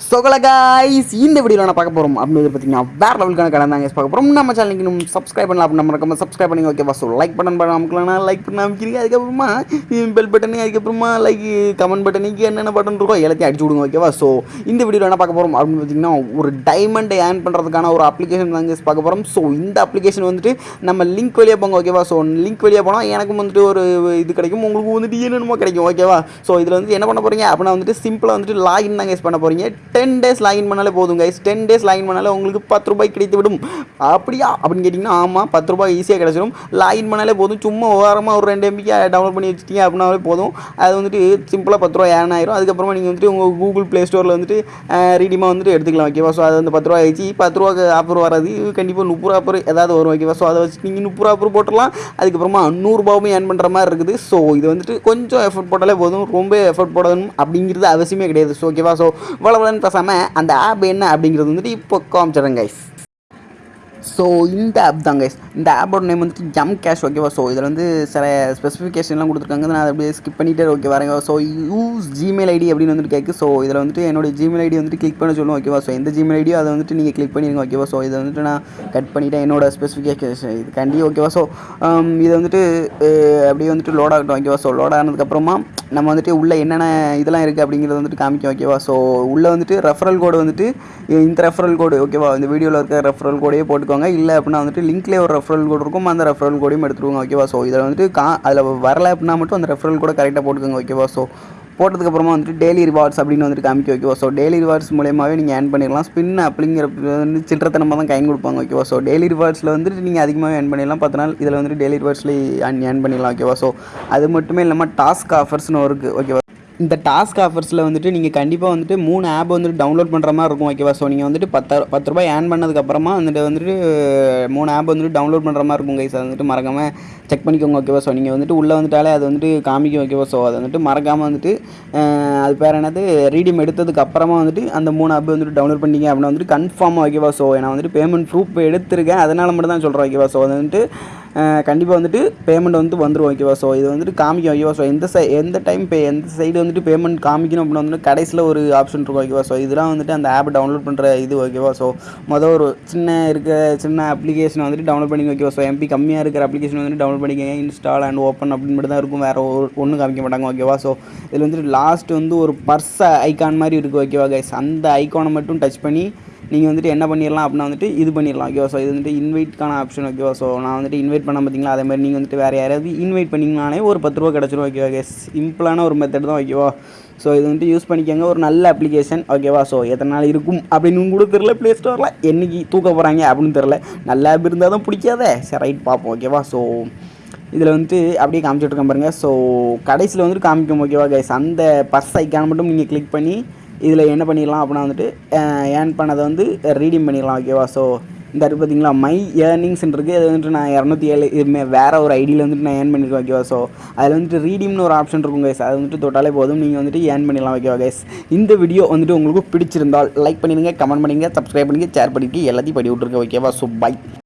சொகல guys இந்த வீடியோவில் நான் பார்க்க போகிறோம் அப்படின்னு பார்த்தீங்கன்னா வேறு லெவலுக்கான கடன் தான் பார்க்க போகிறோம் நம்ம சேனலுக்கு இன்னும் சப்ஸ்கிரைப் பண்ணலாம் அப்படின்னு நம்ம சப்ஸ்கிரைப் பண்ணி ஓகேவா ஸோ லைக் பட்டன் பண்ண நமக்குலாம் லைக் பண்ண அமைக்கிறீங்க அதுக்கப்புறமா பெல் பட்டனு அதுக்கப்புறமா லைக் கமெண்ட் பட்டனுக்கு என்னென்ன பட்டன் இருக்கோ எல்லாத்தையும் அடிச்சு விடுங்க ஓகேவா ஸோ இந்த வீடியோவில் என்ன பார்க்க போகிறோம் அப்படின்னு பார்த்தீங்கன்னா ஒரு டைமண்டை ஏர்ன் பண்ணுறதுக்கான ஒரு அப்ளிகேஷன் தாங்க பார்க்க போகிறோம் ஸோ இந்த அப்ளிகேஷன் வந்துட்டு நம்ம லிங்க் வழியாக போங்க ஓகேவா ஸோ லிங்க் வழியாக போனால் எனக்கும் வந்துட்டு ஒரு இது கிடைக்கும் உங்களுக்கு வந்துட்டு என்னென்னமோ கிடைக்கும் ஓகேவா ஸோ இதில் வந்து என்ன பண்ண போகிறீங்க அப்படின்னா வந்துட்டு சிம்பிளாக வந்துட்டு லாகின் தான் கைஸ் பண்ண போகிறீங்க டென் டேஸ் லாகின் பண்ணாலே போதும் கைஸ் டென் டேஸ் லாகின் பண்ணாலே உங்களுக்கு பத்து ரூபாய் கிடைத்து விடும். அப்படியா? அப்படின்னு கேட்டிங்கன்னா ஆமாம் பத்து ரூபாய் ஈஸியாக கிடச்சிடும் லாகின் பண்ணாலே போதும். சும்மா ஓரமாக ஒரு ரெண்டு எம்பிக்கு டவுன்லோட் பண்ணி வச்சிட்டிங்க அப்படின்னாலே போதும். அது வந்துட்டு சிம்பிளாக பத்து ரூபா ஏன் ஆயிரும். அதுக்கப்புறமா நீங்கள் வந்துட்டு உங்கள் கூகுள் ப்ளே ஸ்டோரில் வந்துட்டு ரீடிமாக வந்துட்டு எடுத்துக்கலாம் ஓகேவா ஸோ அது வந்து பத்து ரூபா ஆயிடுச்சு. பத்து ரூபாக்கு ஆஃபர் வராது கண்டிப்பாக முப்பது ரூபா ஆஃபர் ஏதாவது வரும் ஓகேவா ஸோ அதை வச்சு நீங்கள் முப்பது ரூபா ஆஃபர் போட்டுடலாம். அதுக்கப்புறமா நூறுரூபாவும் ஏர்ன் பண்ணுற மாதிரி இருக்குது. ஸோ இது வந்துட்டு கொஞ்சம் எஃபர்ட் போட்டாலே போதும். ரொம்ப எஃபர்ட் போடணும் அப்படிங்கிறது அவசியமே கிடையாது. ஸோ ஓகேவா ஸோ வளவலன்னு பேசாமல் அந்த ஆப் என்ன அப்படிங்கிறது வந்துட்டு இப்போ காமிச்சிடுறேன் கைஸ் ஸோ இந்த ஆப் தான் கைஸ் இந்த ஆப்போட நேம் வந்துட்டு ஜம் கேஷ் ஓகேவா ஸோ இதில் வந்து சில ஸ்பெசிஃபிகேஷன்லாம் கொடுத்துருக்காங்க. நான் அதை அப்படியே ஸ்கிப் பண்ணிட்டே ஓகே வரேங்க ஸோ யூஸ் ஜிமெயில் ஐடி அப்படின்னு வந்துட்டு கேட்கு ஸோ இதில் வந்துட்டு என்னோட ஜிமெயில் ஐடி வந்துட்டு கிளிக் பண்ண சொல்லுவோம் ஓகேவா ஸோ எந்த ஜிமெயில் ஐடியோ அதை வந்துட்டு நீங்கள் கிளிக் பண்ணிடுங்க ஓகேவா ஸோ இதை வந்துட்டு நான் கட் பண்ணிட்டேன் என்னோட ஸ்பெசிஃபிகேஷன் இது கண்டி ஓகேவா ஸோ um, இதை வந்துட்டு அப்படியே வந்துட்டு லோட் ஆகட்டும் ஓகேவா ஸோ லோட் ஆனதுக்கப்புறமா நம்ம வந்துட்டு உள்ளே என்னென்ன இதெல்லாம் இருக்குது அப்படிங்கிறத வந்துட்டு காமிக்கும் ஓகேவா ஸோ உள்ளே வந்துட்டு ரெஃபரல் கோடு வந்துட்டு இந்த ரெஃபரல் கோடு ஓகேவா இந்த வீடியோவில் இருக்க ரெஃபரல் கோடையே போட்டு எடுத்துக்கோங்க. இல்லை அப்படின்னா வந்துட்டு லிங்க்லேயே ஒரு ரெஃபரல் கோடு இருக்கும். அந்த ரெஃபரல் கோடையும் எடுத்துருவாங்க ஓகேவா ஸோ இதில் வந்துட்டு கா அதில் வரல அப்படின்னா மட்டும் அந்த ரெஃபரல் கூட கரெக்டாக போட்டுக்கோங்க ஓகேவா ஸோ போட்டதுக்கப்புறமா வந்துட்டு டெய்லி ரிவார்ட்ஸ் அப்படின்னு வந்துட்டு காமிக்க ஓகேவா ஸோ டெய்லி ரிவார்ட்ஸ் மூலியமாகவே நீங்கள் ஏர்ன் பண்ணிடலாம். ஸ்பின் அப்படிங்கிற வந்து சில்லறத்தனமாக தான் கைன் கொடுப்பாங்க ஓகேவா ஸோ டெய்லி ரிவார்ட்ஸில் வந்துட்டு நீங்கள் அதிகமாக ஏர்ன் பண்ணிடலாம். பத்து நாள் இதில் வந்துட்டு டெய்லி ரிவார்ட்ஸில் ஏர்ன் பண்ணிடலாம் ஓகேவா ஸோ அது மட்டுமே இல்லாமல் டாஸ்க் ஆஃபர்ஸ்னு இருக்குது ஓகேவா இந்த டாஸ்க் ஆஃபர்ஸில் வந்துட்டு நீங்கள் கண்டிப்பாக வந்துட்டு மூணு ஆப் வந்துட்டு டவுன்லோட் பண்ணுற மாதிரி இருக்கும் ஓகேவா ஸோ நீங்கள் வந்துட்டு பத்து பத்து ரூபாய் ஏர்ன் பண்ணதுக்கப்புறமா வந்துட்டு வந்துட்டு மூணு ஆப் வந்துட்டு டவுன்லோட் பண்ணுற மாதிரி இருக்கும் கைஸ் அது வந்துட்டு மறக்காமல் செக் பண்ணிக்கோங்க ஓகேவா ஸோ நீங்கள் வந்துட்டு உள்ளே வந்துட்டாலே அது வந்துட்டு காமிக்கும் ஓகேவா ஸோ அதை வந்துட்டு மறக்காமல் வந்துட்டு அது பேர் என்னது? ரீடியம் எடுத்ததுக்கு அப்புறமா வந்துட்டு அந்த மூணு ஆப் வந்துட்டு டவுன்லோட் பண்ணிங்க அப்படின்னா வந்துட்டு கன்ஃபார்மாக ஓகேவா ஸோ நான் வந்துட்டு பேமெண்ட் ப்ரூஃப் எடுத்திருக்கேன். அதனால் மட்டும் தான் சொல்கிறேன் ஓகேவா ஸோ அது வந்துட்டு கண்டிப்பாக வந்துட்டு பேமெண்ட் வந்து வந்துடும் ஓகேவா ஸோ இது வந்துட்டு காமிக்கும் ஓகேவா ஸோ எந்த சை எந்த டைம் பே எந்த சைடு வந்துட்டு பேமெண்ட் காமிக்கணும் அப்படின்னா வந்துட்டு கடைசியில் ஒரு ஆப்ஷன் இருக்கும் ஓகேவா ஸோ இதெல்லாம் வந்துட்டு அந்த ஆப் டவுன்லோட் பண்ணுற இது ஓகேவா ஸோ மொதல் ஒரு சின்ன இருக்க சின்ன அப்ளிகேஷன் வந்துட்டு டவுன்லோட் பண்ணி ஓகேவா ஸோ எம்பி கம்மியாக இருக்கிற அப்ளிகேஷன் வந்துட்டு டவுன்லோட் பண்ணிக்கங்க இன்ஸ்டால் அண்ட் ஓப்பன் அப்படின்னு மட்டும் தான் இருக்கும் வேறு ஒரு ஒன்றும் காமிக்க மாட்டாங்க ஓகேவா ஸோ இதில் வந்துட்டு லாஸ்ட் வந்து ஒரு பர்ஸ் ஐக்கான் மாதிரி இருக்குது ஓகேவா கைஸ் அந்த ஐக்கானை மட்டும் டச் பண்ணி நீங்கள் வந்துட்டு என்ன பண்ணிடலாம் அப்படின்னா வந்துட்டு இது பண்ணிடலாம். ஓகேவா ஸோ இது வந்துட்டு இன்வைட்கான ஆப்ஷன் ஓகேவா ஸோ நான் வந்துட்டு இன்வைட் பண்ண பார்த்தீங்களா அதே மாதிரி நீங்கள் வந்துட்டு வேறு யாராவது இன்வைட் பண்ணிங்கனாலே ஒரு பத்து ரூபா கிடச்சிரும் ஓகேவா கேஸ் சிம்பிளான ஒரு மெத்தட் தான் ஓகேவா ஸோ இது வந்துட்டு யூஸ் பண்ணிக்கோங்க. ஒரு நல்ல அப்ளிகேஷன் ஓகேவா ஸோ எத்தனை நாள் இருக்கும் அப்படின்னு கூட தெரில ப்ளே ஸ்டோரில் என்னைக்கு தூக்க போகிறாங்க அப்படின்னு தெரில நல்ல ஆப் இருந்தால் தான் பிடிக்காதே. சரி ரைட் பார்ப்போம் ஓகேவா ஸோ இதில் வந்துட்டு அப்படியே காமிச்சிட்டு இருக்கேன் பாருங்கள் ஸோ கடைசியில் வந்துட்டு காமிக்கும் ஓகேவா கைஸ் அந்த பர்ஸ் ஐக்கான மட்டும் நீங்கள் கிளிக் பண்ணி இதில் என்ன பண்ணிடலாம் அப்படின்னா வந்துட்டு ஏர்ன் பண்ணதை வந்து ரீடீம் பண்ணிடலாம் ஓகேவா ஸோ இந்த பார்த்தீங்களா மை ஏர்னிங்ஸ் இருக்குது அது வந்துட்டு நான் இரநூத்தி ஏழு இதுமே வேறு ஒரு ஐடியில் வந்துட்டு நான் ஏர்ன் பண்ணியிருக்கேன் ஓகேவா ஸோ அதில் வந்துட்டு ரீடீம்னு ஒரு ஆப்ஷன் இருக்கும் கைஸ் அது வந்துட்டு தொட்டாலே போதும் நீங்கள் வந்துட்டு ஏர்ன் பண்ணிடலாம் ஓகேவா கைஸ் இந்த வீடியோ வந்துட்டு உங்களுக்கு பிடிச்சிருந்தால் லைக் பண்ணிடுங்க கமெண்ட் பண்ணிடுங்க சப்ஸ்கிரைப் பண்ணிங்க ஷேர் பண்ணிட்டு எல்லாத்தையும் படி விட்ருங்க ஓகேவா ஸோ பை